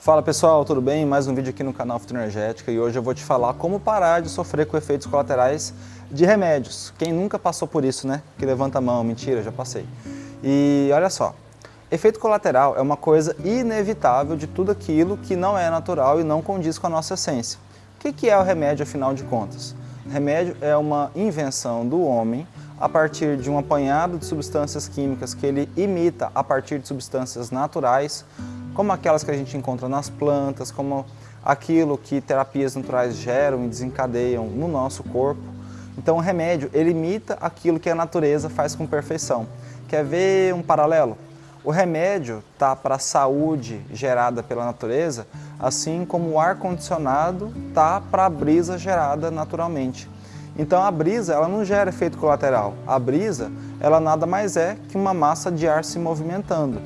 Fala pessoal, tudo bem? Mais um vídeo aqui no canal Fitoenergética e hoje eu vou te falar como parar de sofrer com efeitos colaterais de remédios. Quem nunca passou por isso, né? Que levanta a mão, mentira, já passei. E olha só, efeito colateral é uma coisa inevitável de tudo aquilo que não é natural e não condiz com a nossa essência. O que é o remédio, afinal de contas? Remédio é uma invenção do homem a partir de um apanhado de substâncias químicas que ele imita a partir de substâncias naturais como aquelas que a gente encontra nas plantas, como aquilo que terapias naturais geram e desencadeiam no nosso corpo. Então o remédio, ele imita aquilo que a natureza faz com perfeição. Quer ver um paralelo? O remédio está para a saúde gerada pela natureza, assim como o ar-condicionado está para a brisa gerada naturalmente. Então a brisa ela não gera efeito colateral. A brisa ela nada mais é que uma massa de ar se movimentando.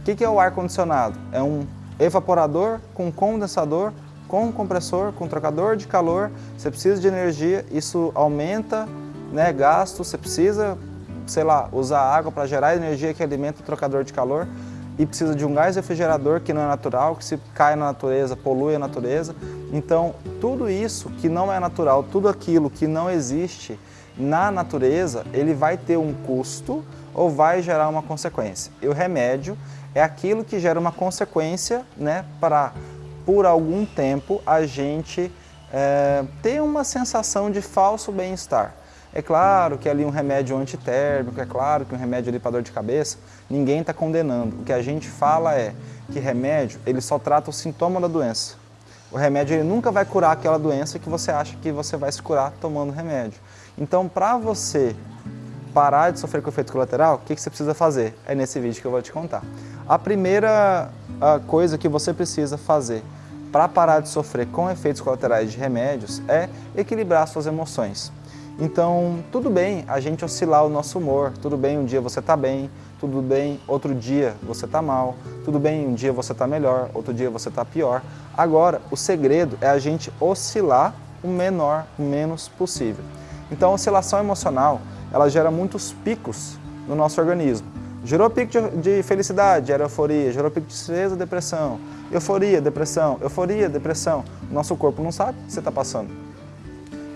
O que, que é o ar-condicionado? É um evaporador com condensador, com compressor, com trocador de calor. Você precisa de energia, isso aumenta né, gasto, você precisa, sei lá, usar água para gerar energia que alimenta o trocador de calor e precisa de um gás refrigerador que não é natural, que se cai na natureza, polui a natureza. Então, tudo isso que não é natural, tudo aquilo que não existe na natureza, ele vai ter um custo ou vai gerar uma consequência. E o remédio é aquilo que gera uma consequência né, para, por algum tempo, a gente é, ter uma sensação de falso bem-estar. É claro que ali um remédio antitérmico, é claro que um remédio para dor de cabeça, ninguém está condenando. O que a gente fala é que remédio, ele só trata o sintoma da doença. O remédio ele nunca vai curar aquela doença que você acha que você vai se curar tomando remédio. Então, para você parar de sofrer com efeito colateral, o que, você precisa fazer? É nesse vídeo que eu vou te contar. A primeira coisa que você precisa fazer para parar de sofrer com efeitos colaterais de remédios é equilibrar suas emoções. Então, tudo bem a gente oscilar o nosso humor, tudo bem um dia você está bem, tudo bem outro dia você está mal, tudo bem um dia você está melhor, outro dia você está pior. Agora, o segredo é a gente oscilar o menor, o menos possível. Então, oscilação emocional ela gera muitos picos no nosso organismo. Gerou pico de, felicidade, gera euforia, gerou pico de tristeza, depressão, euforia, depressão, euforia, depressão. Nosso corpo não sabe o que você está passando.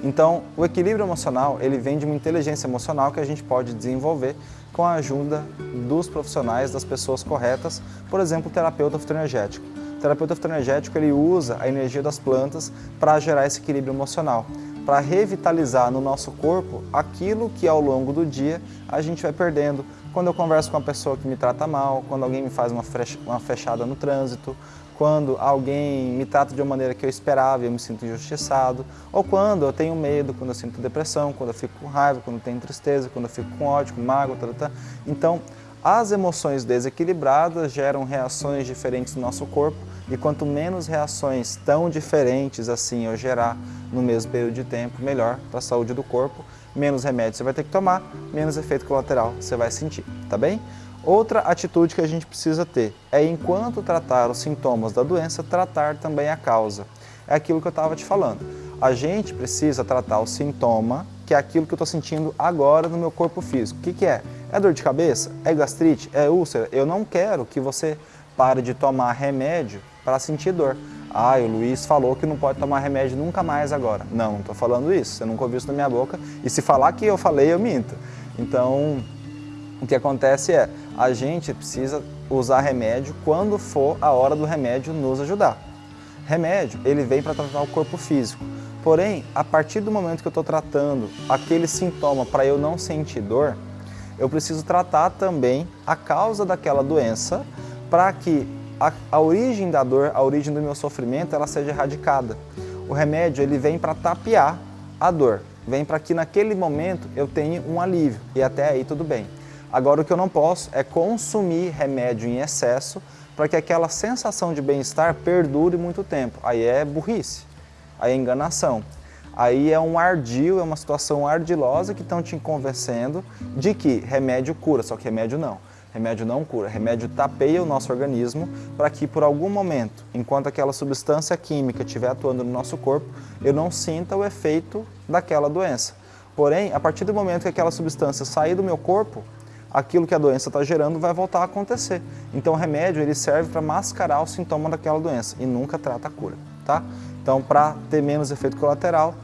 Então, o equilíbrio emocional, ele vem de uma inteligência emocional que a gente pode desenvolver com a ajuda dos profissionais, das pessoas corretas, por exemplo, o terapeuta fitoenergético. O terapeuta fitoenergético, ele usa a energia das plantas para gerar esse equilíbrio emocional para revitalizar no nosso corpo aquilo que ao longo do dia a gente vai perdendo. Quando eu converso com uma pessoa que me trata mal, quando alguém me faz uma fechada no trânsito, quando alguém me trata de uma maneira que eu esperava e eu me sinto injustiçado, ou quando eu tenho medo, quando eu sinto depressão, quando eu fico com raiva, quando eu tenho tristeza, quando eu fico com ódio, com mágoa, tá, tá, tá. Então, as emoções desequilibradas geram reações diferentes no nosso corpo e quanto menos reações tão diferentes assim eu gerar no mesmo período de tempo, melhor para a saúde do corpo, menos remédio você vai ter que tomar, menos efeito colateral você vai sentir, tá bem? Outra atitude que a gente precisa ter é, enquanto tratar os sintomas da doença, tratar também a causa. É aquilo que eu estava te falando. A gente precisa tratar o sintoma, que é aquilo que eu estou sentindo agora no meu corpo físico. O que, que é? É dor de cabeça? É gastrite? É úlcera? Eu não quero que você pare de tomar remédio para sentir dor. Ah, o Luiz falou que não pode tomar remédio nunca mais agora. Não, não estou falando isso, você nunca ouviu isso na minha boca. E se falar que eu falei, eu minto. Então, o que acontece é, a gente precisa usar remédio quando for a hora do remédio nos ajudar. Remédio, ele vem para tratar o corpo físico. Porém, a partir do momento que eu estou tratando aquele sintoma para eu não sentir dor, eu preciso tratar também a causa daquela doença para que a, a origem da dor, a origem do meu sofrimento, ela seja erradicada. O remédio ele vem para tapear a dor, vem para que naquele momento eu tenha um alívio e até aí tudo bem. Agora o que eu não posso é consumir remédio em excesso para que aquela sensação de bem-estar perdure muito tempo. Aí é burrice, aí é enganação. Aí é um ardil, é uma situação ardilosa que estão te convencendo de que remédio cura, só que remédio não. Remédio não cura, remédio tapeia o nosso organismo para que por algum momento, enquanto aquela substância química estiver atuando no nosso corpo, eu não sinta o efeito daquela doença. Porém, a partir do momento que aquela substância sair do meu corpo, aquilo que a doença está gerando vai voltar a acontecer. Então o remédio ele serve para mascarar o sintoma daquela doença e nunca trata a cura, tá? Então para ter menos efeito colateral,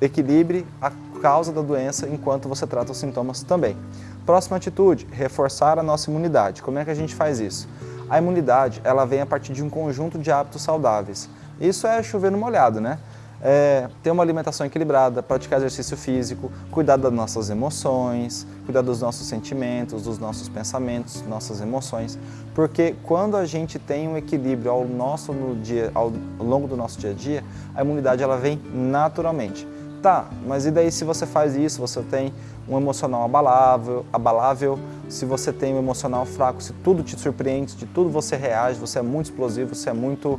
equilibre a causa da doença enquanto você trata os sintomas também. Próxima atitude, reforçar a nossa imunidade. Como é que a gente faz isso? A imunidade ela vem a partir de um conjunto de hábitos saudáveis. Isso é chover no molhado, né? É, ter uma alimentação equilibrada, praticar exercício físico, cuidar das nossas emoções, cuidar dos nossos sentimentos, dos nossos pensamentos, nossas emoções, porque quando a gente tem um equilíbrio ao, nosso, no dia, ao longo do nosso dia a dia, a imunidade ela vem naturalmente. Tá, mas e daí se você faz isso, você tem um emocional abalável, abalável, se você tem um emocional fraco, se tudo te surpreende, de tudo você reage, você é muito explosivo, você é muito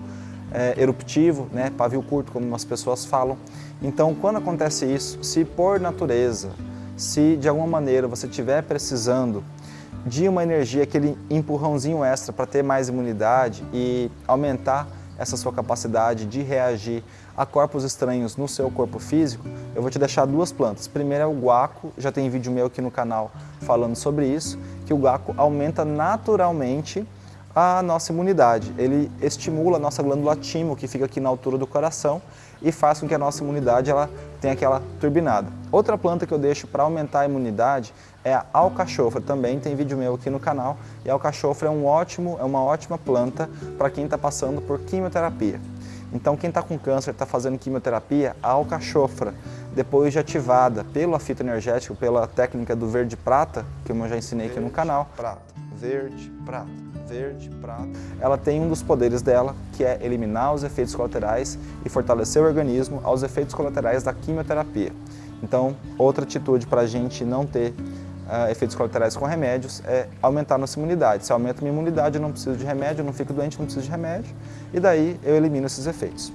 é, eruptivo, né, pavio curto, como as pessoas falam. Então, quando acontece isso, se por natureza, se de alguma maneira você estiver precisando de uma energia, aquele empurrãozinho extra para ter mais imunidade e aumentar essa sua capacidade de reagir a corpos estranhos no seu corpo físico, eu vou te deixar duas plantas. Primeiro é o guaco, já tem vídeo meu aqui no canal falando sobre isso, que o guaco aumenta naturalmente a nossa imunidade. Ele estimula a nossa glândula timo, que fica aqui na altura do coração, e faz com que a nossa imunidade ela tenha aquela turbinada. Outra planta que eu deixo para aumentar a imunidade é a alcachofra, também tem vídeo meu aqui no canal, e a alcachofra é, um ótimo, é uma ótima planta para quem está passando por quimioterapia. Então quem está com câncer, está fazendo quimioterapia, a alcachofra, depois de ativada pela fitoenergética, pela técnica do verde prata, que eu já ensinei verde, aqui no canal. Prata, verde, prata, verde, prata. Ela tem um dos poderes dela, que é eliminar os efeitos colaterais e fortalecer o organismo aos efeitos colaterais da quimioterapia. Então, outra atitude para a gente não ter uh, efeitos colaterais com remédios é aumentar nossa imunidade. Se aumenta minha imunidade, eu não preciso de remédio, eu não fico doente, não preciso de remédio, e daí eu elimino esses efeitos.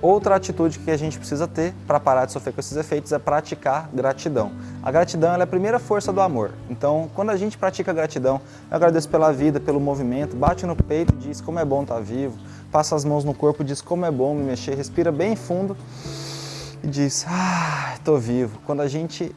Outra atitude que a gente precisa ter para parar de sofrer com esses efeitos é praticar gratidão. A gratidão é a primeira força do amor. Então, quando a gente pratica gratidão, eu agradeço pela vida, pelo movimento, bate no peito e diz como é bom estar vivo, passa as mãos no corpo e diz como é bom me mexer, respira bem fundo e diz, ah, estou vivo. Quando a gente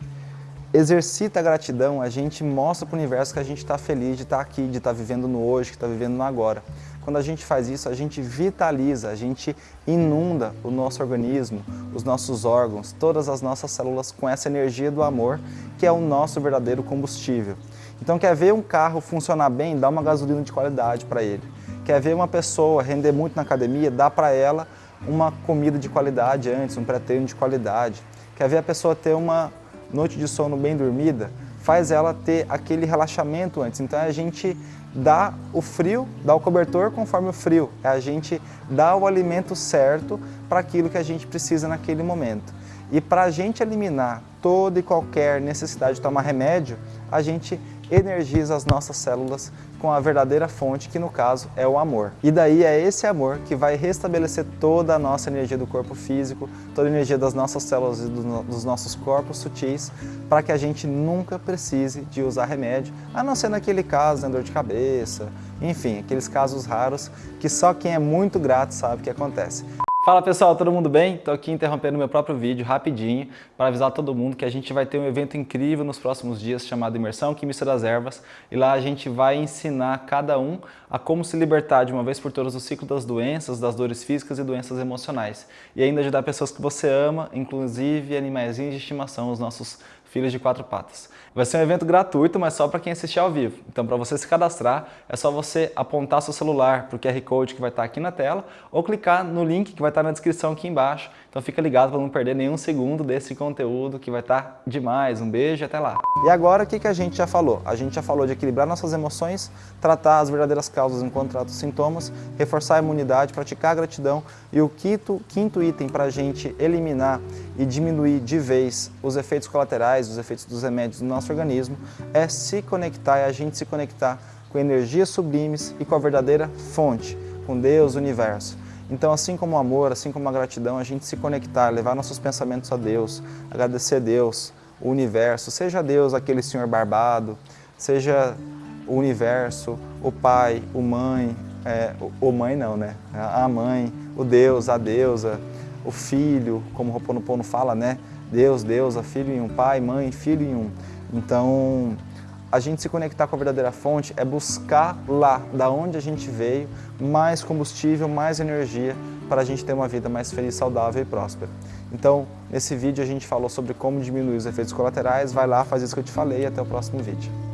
exercita a gratidão, a gente mostra para o universo que a gente está feliz de estar aqui, de estar vivendo no hoje, que está vivendo no agora. Quando a gente faz isso, a gente vitaliza, a gente inunda o nosso organismo, os nossos órgãos, todas as nossas células com essa energia do amor, que é o nosso verdadeiro combustível. Então quer ver um carro funcionar bem, dá uma gasolina de qualidade para ele. Quer ver uma pessoa render muito na academia, dá para ela uma comida de qualidade antes, um pré-treino de qualidade. Quer ver a pessoa ter uma noite de sono bem dormida, faz ela ter aquele relaxamento antes. Então a gente dá o frio, dá o cobertor conforme o frio. É a gente dá o alimento certo para aquilo que a gente precisa naquele momento. E para a gente eliminar toda e qualquer necessidade de tomar remédio, a gente energiza as nossas células com a verdadeira fonte, que no caso é o amor. E daí é esse amor que vai restabelecer toda a nossa energia do corpo físico, toda a energia das nossas células e dos nossos corpos sutis, para que a gente nunca precise de usar remédio, a não ser naquele caso, né, dor de cabeça, enfim, aqueles casos raros que só quem é muito grato sabe que acontece. Fala pessoal, todo mundo bem? Estou aqui interrompendo meu próprio vídeo rapidinho para avisar todo mundo que a gente vai ter um evento incrível nos próximos dias chamado Imersão Química das Ervas e lá a gente vai ensinar cada um a como se libertar de uma vez por todas do ciclo das doenças, das dores físicas e doenças emocionais e ainda ajudar pessoas que você ama, inclusive animais de estimação, os nossos filhos de quatro patas. Vai ser um evento gratuito, mas só para quem assistir ao vivo. Então, para você se cadastrar, é só você apontar seu celular para o QR Code que vai estar aqui na tela ou clicar no link que vai estar na descrição aqui embaixo. Então, fica ligado para não perder nenhum segundo desse conteúdo que vai estar demais. Um beijo e até lá. E agora, o que, que a gente já falou? A gente já falou de equilibrar nossas emoções, tratar as verdadeiras causas trata os sintomas, reforçar a imunidade, praticar a gratidão e o quinto, quinto item para a gente eliminar e diminuir de vez os efeitos colaterais, os efeitos dos remédios no nosso organismo, é se conectar, é a gente se conectar com energias sublimes e com a verdadeira fonte, com Deus, o universo. Então, assim como o amor, assim como a gratidão, a gente se conectar, levar nossos pensamentos a Deus, agradecer a Deus, o universo, seja Deus aquele senhor barbado, seja o universo, o pai, o mãe, é, o, mãe não, né? A mãe, o Deus, a deusa, o filho, como o Roponopono fala, né? Deus, Deus, a filho em um, pai, mãe, filho em um. Então, a gente se conectar com a verdadeira fonte é buscar lá, da onde a gente veio, mais combustível, mais energia para a gente ter uma vida mais feliz, saudável e próspera. Então, nesse vídeo a gente falou sobre como diminuir os efeitos colaterais, vai lá, faz isso que eu te falei e até o próximo vídeo.